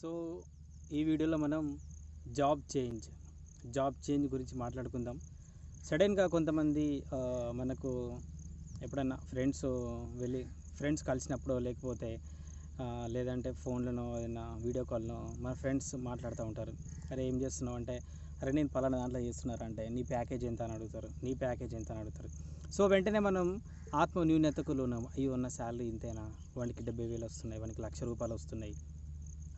So ఈ వీడియోలో మనం జాబ్ చేంజ్ జాబ్ చేంజ్ గురించి మాట్లాడుకుందాం. సడన్గా కొంతమంది మనకు ఎప్పుడన్నా ఫ్రెండ్స్ వెళ్ళి ఫ్రెండ్స్ కలిసినప్పుడు లేకపోతే లేదంటే ఫోన్లోనో ఏదైనా వీడియో కాల్లో మన ఫ్రెండ్స్ మాట్లాడుతూ ఉంటారు. అరే ఏం చేస్తున్నావు? అంటే అరే నేను పలానా దాంట్లో చేస్తున్నారు? అంటే నీ ప్యాకేజ్ ఎంత? అని అడుగుతారు. నీ ప్యాకేజ్ ఎంత? అని అడుగుతారు. సో వెంటనే మనం ఆత్మ న్యూనతకు లోనాం. అయ్యి ఉన్న శాలరీ ఇంతేనా? వానికి డెబ్బై వేలు వస్తున్నాయి వానికి లక్ష రూపాయలు వస్తున్నాయి.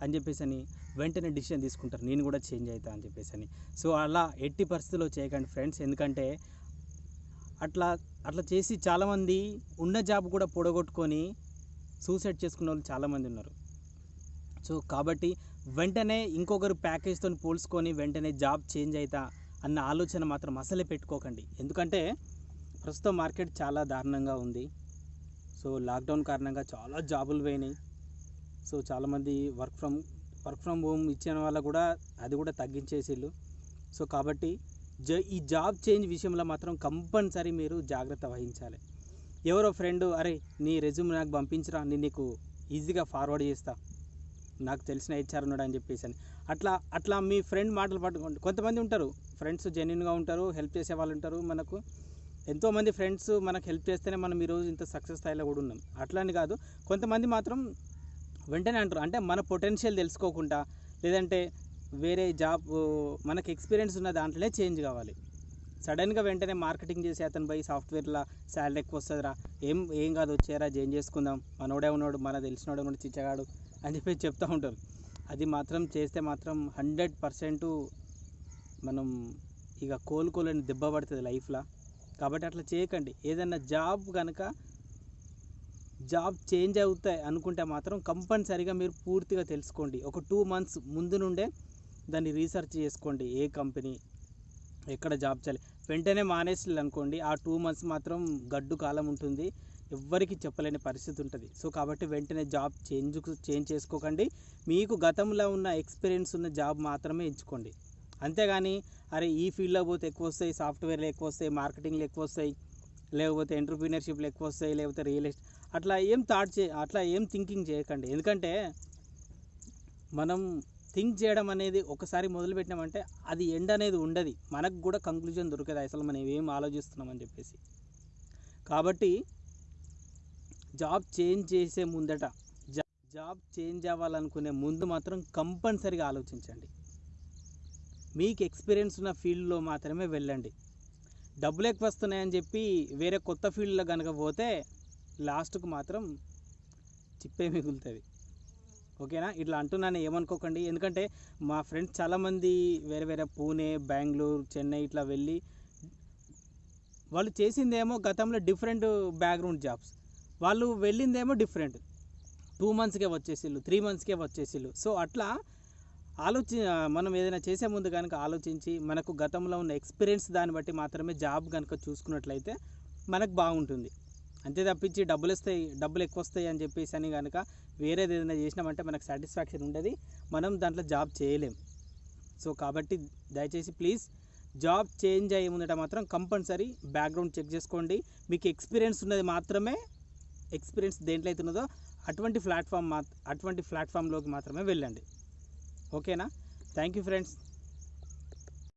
అని చెప్పేసి అని వెంటనే డిసిషన్ తీసుకుంటారు. నేను కూడా చేంజ్ అవుతా అని చెప్పేసి అని సో అలా ఎట్టి పరిస్థితుల్లో చేయకండి ఫ్రెండ్స్. ఎందుకంటే అట్లా అట్లా చేసి చాలామంది ఉన్న జాబ్ కూడా పొడగొట్టుకొని సూసైడ్ చేసుకున్న వాళ్ళు చాలామంది ఉన్నారు. సో కాబట్టి వెంటనే ఇంకొకరు ప్యాకేజ్తో పోల్చుకొని వెంటనే జాబ్ చేంజ్ అవుతా అన్న ఆలోచన మాత్రం అసలే పెట్టుకోకండి. ఎందుకంటే ప్రస్తుతం మార్కెట్ చాలా దారుణంగా ఉంది. సో లాక్డౌన్ కారణంగా చాలా జాబులు పోయినాయి. సో చాలామంది work from work from home ఇచ్చిన వాళ్ళ కూడా అది కూడా తగ్గించేసిళ్ళు. సో కాబట్టి జ ఈ జాబ్ చేంజ్ విషయంలో మాత్రం కంపల్సరీ మీరు జాగ్రత్త వహించాలి. ఎవరో ఫ్రెండ్ అరే నీ రెజ్యూమ్ నాకు పంపించరా నేను నీకు ఈజీగా ఫార్వర్డ్ చేస్తా. నాకు తెలిసిన హెచ్ఆర్ ఉన్నాడు అని చెప్పేసి అని. అట్లా అట్లా మీ ఫ్రెండ్ మాటలు పట్టుకోండి కొంతమంది ఉంటారు ఫ్రెండ్స్ జెన్యున్గా ఉంటారు హెల్ప్ చేసే వాళ్ళు ఉంటారు మనకు. ఎంతోమంది ఫ్రెండ్స్ మనకు హెల్ప్ చేస్తేనే మనం ఈరోజు ఇంత సక్సెస్ స్థాయిలో కూడా ఉన్నాం. అట్లా అని కాదు కొంతమంది మాత్రం వెంటనే అంటారు. అంటే మన పొటెన్షియల్ తెలుసుకోకుండా లేదంటే వేరే జాబ్ మనకు ఎక్స్పీరియన్స్ ఉన్న దాంట్లోనే చేంజ్ కావాలి. సడన్గా వెంటనే మార్కెటింగ్ చేసి అతను పోయి సాఫ్ట్వేర్లో శాలరీ ఎక్కువ వస్తుందిరా. ఏం ఏం కాదు వచ్చారా చేంజ్ చేసుకుందాం. మనోడే ఉన్నాడు మన తెలిసినోడే ఉన్నాడు చిచ్చగాడు అని చెప్పి చెప్తూ ఉంటారు. అది మాత్రం చేస్తే మాత్రం హండ్రెడ్ పర్సెంట్ మనం ఇక కోలుకోలేని దెబ్బ పడుతుంది లైఫ్లో. కాబట్టి అట్లా చేయకండి. ఏదైనా జాబ్ కనుక జాబ్ చేంజ్ అవుతాయి అనుకుంటే మాత్రం కంపల్సరీగా మీరు పూర్తిగా తెలుసుకోండి. ఒక టూ మంత్స్ ముందు నుండే దాన్ని రీసెర్చ్ చేసుకోండి. ఏ కంపెనీ ఎక్కడ జాబ్ చేయాలి? వెంటనే మానేసి అనుకోండి. ఆ టూ మంత్స్ మాత్రం గడ్డు కాలం ఉంటుంది. ఎవ్వరికి చెప్పలేని పరిస్థితి ఉంటుంది. సో కాబట్టి వెంటనే జాబ్ చేంజ్ చేంజ్ చేసుకోకండి. మీకు గతంలో ఉన్న ఎక్స్పీరియన్స్ ఉన్న జాబ్ మాత్రమే ఎంచుకోండి. అంతేగాని అరే ఈ ఫీల్డ్లో పోతే ఎక్కువ వస్తాయి సాఫ్ట్వేర్లు ఎక్కువ వస్తాయి మార్కెటింగ్లు ఎక్కువ వస్తాయి లేకపోతే ఎంటర్ప్రీనర్షిప్లు ఎక్కువ వస్తాయి లేకపోతే రియల్ ఎస్టేట్ అట్లా ఏం థాట్ చే అట్లా ఏం థింకింగ్ చేయకండి. ఎందుకంటే మనం థింక్ చేయడం అనేది ఒకసారి మొదలుపెట్టినామంటే అది ఎండ్ అనేది ఉండదు. మనకు కూడా కంక్లూజన్ దొరకదు. అసలు మనం ఏం ఆలోచిస్తున్నామని చెప్పేసి. కాబట్టి జాబ్ చేంజ్ చేసే ముందట జాబ్ చేంజ్ అవ్వాలనుకునే ముందు మాత్రం కంపల్సరీగా ఆలోచించండి. మీకు ఎక్స్పీరియన్స్ ఉన్న ఫీల్డ్లో మాత్రమే వెళ్ళండి. డబ్బులు ఎక్కువ వస్తున్నాయని చెప్పి వేరే కొత్త ఫీల్డ్లో కనుక పోతే లాస్ట్కు మాత్రం చిప్పే మిగులుతుంది. ఓకేనా? ఇట్లా అంటున్నాను ఏమనుకోకండి. ఎందుకంటే మా ఫ్రెండ్స్ చాలామంది వేరే వేరే పూణే బెంగళూరు చెన్నై ఇట్లా వెళ్ళి వాళ్ళు చేసిందేమో గతంలో డిఫరెంట్ బ్యాక్గ్రౌండ్ జాబ్స్. వాళ్ళు వెళ్ళిందేమో డిఫరెంట్. టూ మంత్స్కే వచ్చేసిళ్ళు త్రీ మంత్స్కే వచ్చేసిళ్ళు. సో అట్లా ఆలోచి మనం ఏదైనా చేసే ముందు కనుక ఆలోచించి మనకు గతంలో ఉన్న ఎక్స్పీరియన్స్ దాన్ని బట్టి మాత్రమే జాబ్ కనుక చూసుకున్నట్లయితే మనకు బాగుంటుంది. అంతే తప్పించి డబ్బులు వస్తాయి డబ్బులు ఎక్కువ వస్తాయి అని చెప్పేసి అని కనుక వేరేది ఏదైనా చేసినామంటే మనకు సాటిస్ఫాక్షన్ ఉండదు. మనం దాంట్లో జాబ్ చేయలేం. సో కాబట్టి దయచేసి ప్లీజ్ జాబ్ చేంజ్ అయ్యే ముందట మాత్రం కంపల్సరీ బ్యాక్గ్రౌండ్ చెక్ చేసుకోండి. మీకు ఎక్స్పీరియన్స్ ఉన్నది మాత్రమే ఎక్స్పీరియన్స్ దేంట్లో అయితే ఉన్నదో అటువంటి ప్లాట్ఫామ్ మా అటువంటి ప్లాట్ఫామ్లోకి మాత్రమే వెళ్ళండి. ఓకేనా? Thank you friends.